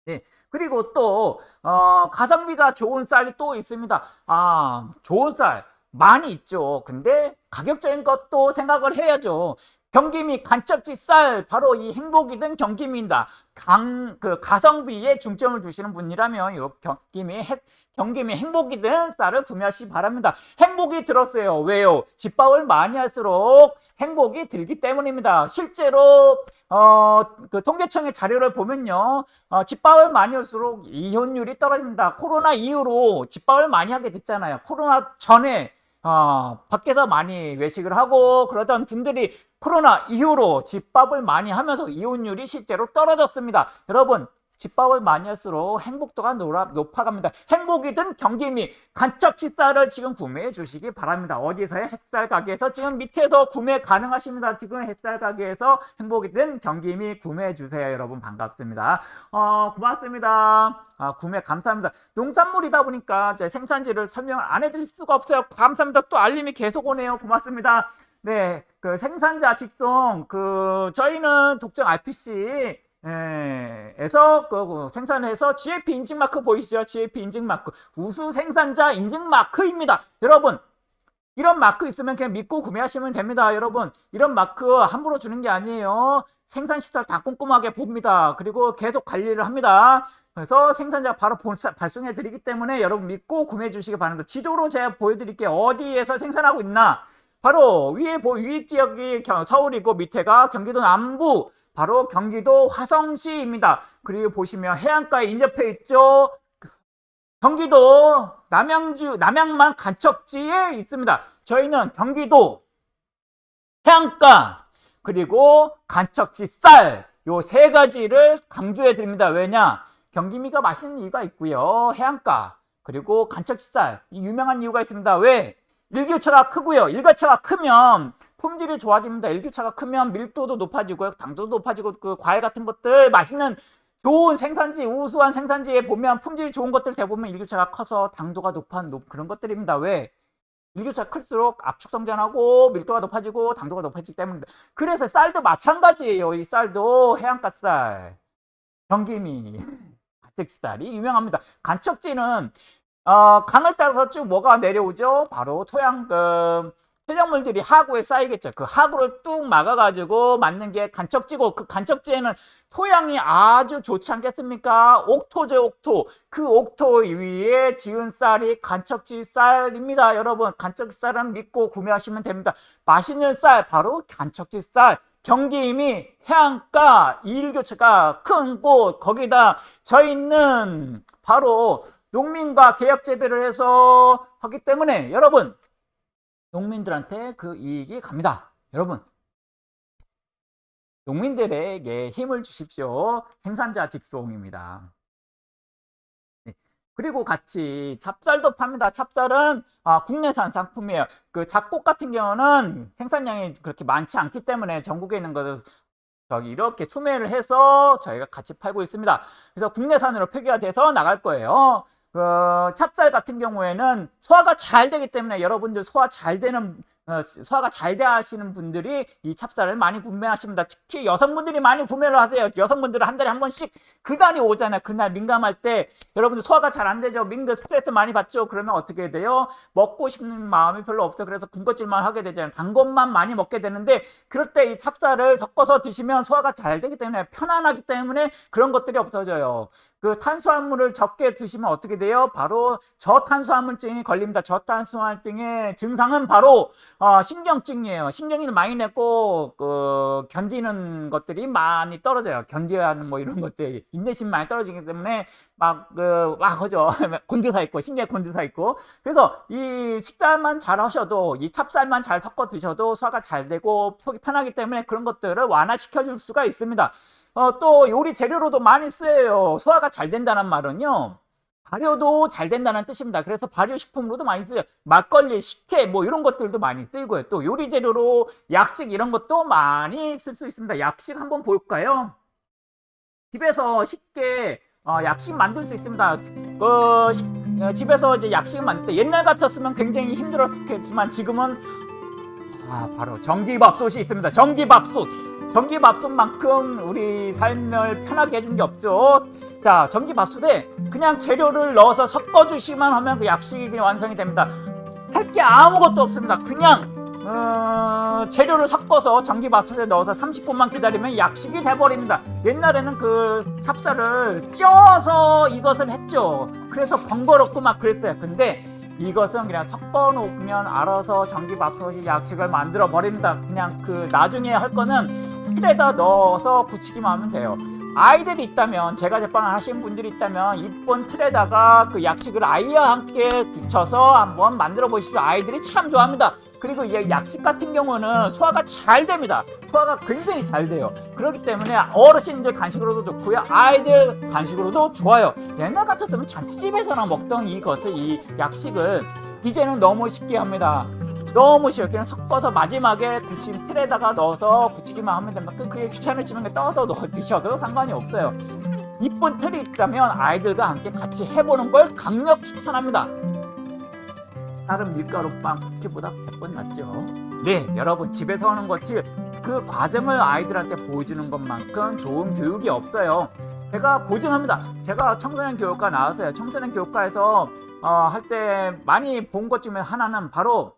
네. 그리고 또, 어, 가성비가 좋은 쌀이 또 있습니다. 아, 좋은 쌀 많이 있죠. 근데 가격적인 것도 생각을 해야죠. 경기미 간척지 쌀 바로 이 행복이든 경기미입니다. 강, 그 가성비에 중점을 두시는 분이라면 이 경기미 해, 경기미 행복이든 쌀을 구매하시기 바랍니다. 행복이 들었어요. 왜요? 집밥을 많이 할수록 행복이 들기 때문입니다. 실제로 어, 그 통계청의 자료를 보면요. 어, 집밥을 많이 할수록 이혼율이 떨어집니다. 코로나 이후로 집밥을 많이 하게 됐잖아요. 코로나 전에 어, 밖에서 많이 외식을 하고 그러던 분들이 코로나 이후로 집밥을 많이 하면서 이혼율이 실제로 떨어졌습니다. 여러분 집밥을 많이 할수록 행복도가 높아갑니다. 행복이든 경기미 간척 식사를 지금 구매해 주시기 바랍니다. 어디서의 햇살 가게에서 지금 밑에서 구매 가능하십니다. 지금 햇살 가게에서 행복이든 경기미 구매해 주세요. 여러분 반갑습니다. 어, 고맙습니다. 아, 구매 감사합니다. 농산물이다 보니까 제 생산지를 설명을 안 해드릴 수가 없어요. 감사합니다. 또 알림이 계속 오네요. 고맙습니다. 네, 그 생산자 직송, 그, 저희는 독점 RPC, 예, 에서 그, 그 생산해서 GAP 인증 마크 보이시죠? GAP 인증 마크 우수 생산자 인증 마크입니다. 여러분 이런 마크 있으면 그냥 믿고 구매하시면 됩니다. 여러분 이런 마크 함부로 주는 게 아니에요. 생산 시설 다 꼼꼼하게 봅니다. 그리고 계속 관리를 합니다. 그래서 생산자 바로 발송해 드리기 때문에 여러분 믿고 구매해 주시기 바랍니다. 지도로 제가 보여드릴게요. 어디에서 생산하고 있나 바로 위에 위 지역이 서울이고 밑에가 경기도 남부 바로 경기도 화성시입니다. 그리고 보시면 해안가에 인접해 있죠. 경기도 남양주 남양만 간척지에 있습니다. 저희는 경기도 해안가 그리고 간척지 쌀 요 세 가지를 강조해 드립니다. 왜냐? 경기미가 맛있는 이유가 있고요. 해안가 그리고 간척지 쌀 유명한 이유가 있습니다. 왜? 일교차가 크고요. 일교차가 크면 품질이 좋아집니다. 일교차가 크면 밀도도 높아지고요. 당도도 높아지고 그 과일 같은 것들 맛있는 좋은 생산지, 우수한 생산지에 보면 품질이 좋은 것들 대부분 일교차가 커서 당도가 높은 그런 것들입니다. 왜? 일교차가 클수록 압축 성장하고 밀도가 높아지고 당도가 높아지기 때문입니다. 그래서 쌀도 마찬가지예요. 이 쌀도 해안가 쌀, 경기미, 가책쌀이 유명합니다. 간척지는 어, 강을 따라서 쭉 뭐가 내려오죠? 바로 토양금, 토양물들이 하구에 쌓이겠죠. 그 하구를 뚝 막아가지고 맞는 게 간척지고 그 간척지에는 토양이 아주 좋지 않겠습니까? 옥토죠, 옥토. 그 옥토 위에 지은 쌀이 간척지 쌀입니다. 여러분, 간척지 쌀은 믿고 구매하시면 됩니다. 맛있는 쌀, 바로 간척지 쌀. 경기임이 해안가 일교차가 큰 곳, 거기다 저 있는 바로 농민과 계약 재배를 해서 하기 때문에 여러분 농민들한테 그 이익이 갑니다. 여러분 농민들에게 힘을 주십시오. 생산자 직송입니다. 네. 그리고 같이 찹쌀도 팝니다. 찹쌀은 아, 국내산 상품이에요. 그 작곡 같은 경우는 생산량이 그렇게 많지 않기 때문에 전국에 있는 것을 저기 이렇게 수매를 해서 저희가 같이 팔고 있습니다. 그래서 국내산으로 폐기가 돼서 나갈 거예요. 그 찹쌀 같은 경우에는 소화가 잘 되기 때문에 여러분들 소화 잘 되는 어, 소화가 잘 되시는 분들이 이 찹쌀을 많이 구매하십니다. 특히 여성분들이 많이 구매를 하세요. 여성분들은 한 달에 한 번씩 그날이 오잖아요. 그날 민감할 때 여러분들 소화가 잘 안 되죠. 민들 스트레스 많이 받죠. 그러면 어떻게 돼요? 먹고 싶은 마음이 별로 없어. 그래서 군것질만 하게 되잖아요. 단 것만 많이 먹게 되는데 그럴 때 이 찹쌀을 섞어서 드시면 소화가 잘 되기 때문에 편안하기 때문에 그런 것들이 없어져요. 그 탄수화물을 적게 드시면 어떻게 돼요? 바로 저탄수화물증이 걸립니다. 저탄수화물증의 증상은 바로 어, 신경증이에요. 신경이 많이 냈고 그 견디는 것들이 많이 떨어져요. 견뎌야 하는 뭐 이런 것들 인내심 많이 떨어지기 때문에 막그막 그죠 곤두사 있고 신경 곤두사 있고 그래서 이 식단만 잘 하셔도 이 찹쌀만 잘 섞어 드셔도 소화가 잘 되고 속이 편하기 때문에 그런 것들을 완화시켜 줄 수가 있습니다. 어, 또 요리 재료로도 많이 쓰여요. 소화가 잘 된다는 말은요. 발효도 잘 된다는 뜻입니다. 그래서 발효식품으로도 많이 쓰여요. 막걸리, 식혜 뭐 이런 것들도 많이 쓰이고요. 또 요리 재료로 약식 이런 것도 많이 쓸 수 있습니다. 약식 한번 볼까요? 집에서 쉽게 어, 약식 만들 수 있습니다. 그 시, 어, 집에서 이제 약식 만들 때 옛날 같았으면 굉장히 힘들었겠지만 지금은 아, 바로 전기밥솥이 있습니다. 전기밥솥. 전기밥솥만큼 우리 삶을 편하게 해준 게 없죠. 자, 전기밥솥에 그냥 재료를 넣어서 섞어주시만 하면 그 약식이 그냥 완성이 됩니다. 할 게 아무것도 없습니다. 그냥 어, 재료를 섞어서 전기밥솥에 넣어서 30분만 기다리면 약식이 돼버립니다. 옛날에는 그 찹쌀을 쪄서 이것을 했죠. 그래서 번거롭고 막 그랬어요. 근데 이것은 그냥 섞어 놓으면 알아서 전기밥솥이 약식을 만들어 버립니다. 그냥 그 나중에 할 거는 틀에다 넣어서 붙이기만 하면 돼요. 아이들이 있다면 제가 제빵을 하신 분들이 있다면 이쁜 틀에다가 그 약식을 아이와 함께 붙여서 한번 만들어 보십시오. 아이들이 참 좋아합니다. 그리고 이 약식 같은 경우는 소화가 잘 됩니다. 소화가 굉장히 잘 돼요. 그렇기 때문에 어르신들 간식으로도 좋고요. 아이들 간식으로도 좋아요. 옛날 같았으면 잔치집에서나 먹던 이것을 이 약식을 이제는 너무 쉽게 합니다. 너무 쉬워요. 그냥 섞어서 마지막에 굳힌 틀에다가 넣어서 굳히기만 하면 됩니다. 그- 그게 귀찮으시면 떠서 넣어 드셔도 상관이 없어요. 이쁜 틀이 있다면 아이들과 함께 같이 해보는 걸 강력 추천합니다. 다른 밀가루 빵 쿠키보다 100번 낫죠. 네, 여러분 집에서 하는 것이 그 과정을 아이들한테 보여주는 것만큼 좋은 교육이 없어요. 제가 보증합니다. 제가 청소년 교육과 나왔어요. 청소년 교육과에서 어, 할 때 많이 본 것 중에 하나는 바로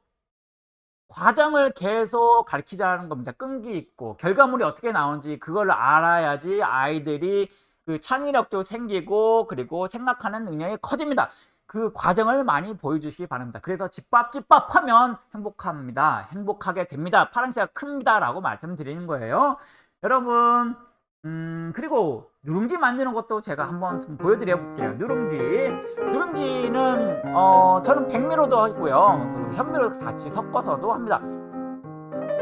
과정을 계속 가르치자는 겁니다. 끈기 있고 결과물이 어떻게 나오는지 그걸 알아야지 아이들이 그 창의력도 생기고 그리고 생각하는 능력이 커집니다. 그 과정을 많이 보여주시기 바랍니다. 그래서 집밥 집밥 하면 행복합니다. 행복하게 됩니다. 파랑새가 큽니다. 라고 말씀드리는 거예요. 여러분 음 그리고 누룽지 만드는 것도 제가 한번 좀 보여드려 볼게요. 누룽지 누룽지는 어 저는 백미로도 하고요. 현미로 같이 섞어서도 합니다.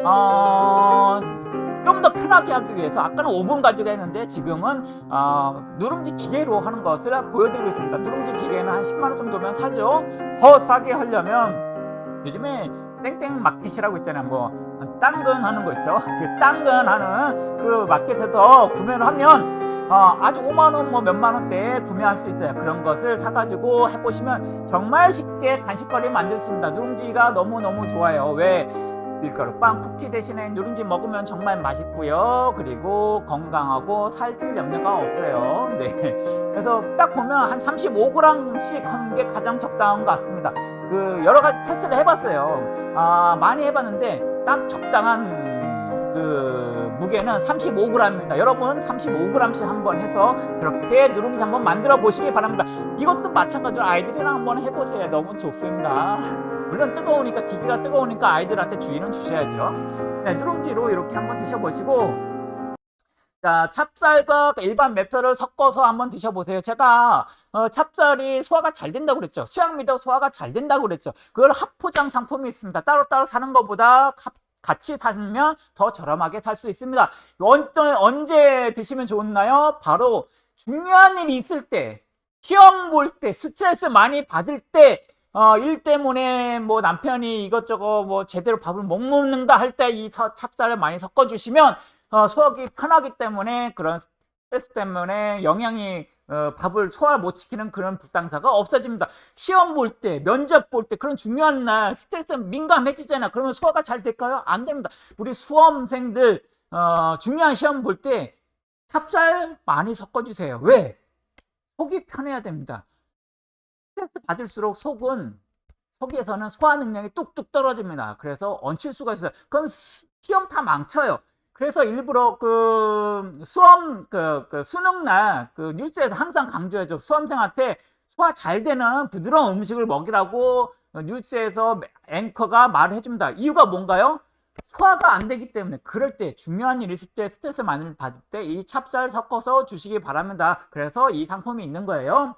어 좀 더 편하게 하기 위해서 아까는 오븐 가지고 했는데 지금은 어, 누룽지 기계로 하는 것을 보여드리고 있습니다. 누룽지 기계는 한 10만원 정도면 사죠. 더 싸게 하려면 요즘에 땡땡 마켓이라고 있잖아요. 뭐 당근 하는 거 있죠. 그 당근 하는 그 마켓에서 구매를 하면 어, 아주 5만원 뭐 몇만 원대에 구매할 수 있어요. 그런 것을 사가지고 해보시면 정말 쉽게 간식거리 만들 수 있습니다. 누룽지가 너무너무 좋아요. 왜? 밀가루 빵 쿠키 대신에 누룽지 먹으면 정말 맛있고요. 그리고 건강하고 살찔 염려가 없어요. 네. 그래서 딱 보면 한 35g씩 하는 게 가장 적당한 것 같습니다. 그 여러 가지 테스트를 해봤어요. 아, 많이 해봤는데 딱 적당한 그 무게는 35g입니다. 여러분 35g씩 한번 해서 그렇게 누룽지 한번 만들어 보시기 바랍니다. 이것도 마찬가지로 아이들이랑 한번 해보세요. 너무 좋습니다. 물론 뜨거우니까 기계가 뜨거우니까 아이들한테 주의는 주셔야죠. 네, 누룽지로 이렇게 한번 드셔보시고 자, 찹쌀과 일반 맵쌀을 섞어서 한번 드셔보세요. 제가 어, 찹쌀이 소화가 잘 된다고 그랬죠. 수양미도 소화가 잘 된다고 그랬죠. 그걸 합포장 상품이 있습니다. 따로따로 사는 것보다 합, 같이 사면 더 저렴하게 살 수 있습니다. 언, 언제 드시면 좋나요? 바로 중요한 일이 있을 때, 시험 볼 때, 스트레스 많이 받을 때, 어, 일 때문에 뭐 남편이 이것저것 뭐 제대로 밥을 못 먹는다 할 때 이 찹쌀을 많이 섞어주시면 어, 소화기 편하기 때문에 그런 스트레스 때문에 영양이 어, 밥을 소화 못 시키는 그런 불상사가 없어집니다. 시험 볼 때, 면접 볼 때, 그런 중요한 날 스트레스 민감해지잖아. 그러면 소화가 잘 될까요? 안 됩니다. 우리 수험생들 어, 중요한 시험 볼 때 찹쌀 많이 섞어주세요. 왜? 속이 편해야 됩니다. 스트레스 받을수록 속은 속에서는 소화 능력이 뚝뚝 떨어집니다. 그래서 얹힐 수가 있어요. 그럼 시험 다 망쳐요. 그래서 일부러 그 수험 그, 그 수능 날 그 뉴스에서 항상 강조해줘 수험생한테 소화 잘 되는 부드러운 음식을 먹이라고 뉴스에서 앵커가 말을 해줍니다. 이유가 뭔가요? 소화가 안 되기 때문에 그럴 때 중요한 일 있을 때 스트레스 많이 받을 때 이 찹쌀 섞어서 주시기 바랍니다. 그래서 이 상품이 있는 거예요.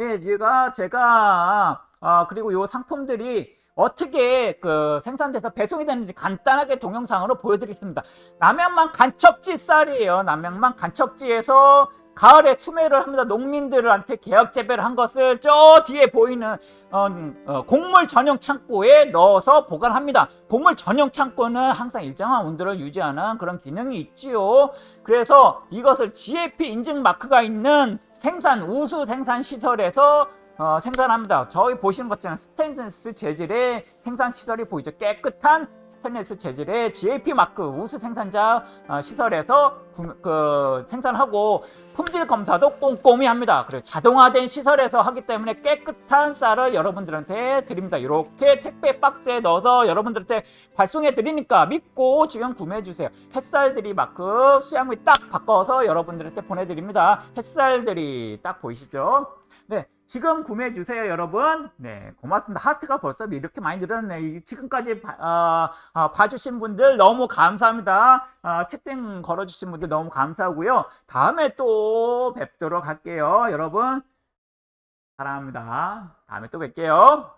예, 얘가 제가 아 그리고 요 상품들이 어떻게 그 생산돼서 배송이 되는지 간단하게 동영상으로 보여드리겠습니다. 남양만 간척지 쌀이에요. 남양만 간척지에서 가을에 수매를 합니다. 농민들한테 개혁 재배를 한 것을 저 뒤에 보이는 어, 어, 곡물 전용 창고에 넣어서 보관합니다. 곡물 전용 창고는 항상 일정한 온도를 유지하는 그런 기능이 있지요. 그래서 이것을 GAP 인증 마크가 있는 생산 우수 생산 시설에서 어, 생산합니다. 저희 보시는 것처럼 스테인리스 재질의 생산 시설이 보이죠. 깨끗한 스테인리스 재질의 GAP 마크 우수 생산자 어, 시설에서 구, 그, 생산하고 품질 검사도 꼼꼼히 합니다. 그리고 자동화된 시설에서 하기 때문에 깨끗한 쌀을 여러분들한테 드립니다. 이렇게 택배 박스에 넣어서 여러분들한테 발송해 드리니까 믿고 지금 구매해 주세요. 햇살들이 마크 수양미 딱 바꿔서 여러분들한테 보내드립니다. 햇살들이 딱 보이시죠? 네, 지금 구매해 주세요, 여러분. 네, 고맙습니다. 하트가 벌써 이렇게 많이 늘었네. 지금까지 봐, 어, 어, 봐주신 분들 너무 감사합니다. 어, 채팅 걸어주신 분들 너무 감사하고요. 다음에 또 뵙도록 할게요, 여러분. 사랑합니다. 다음에 또 뵐게요.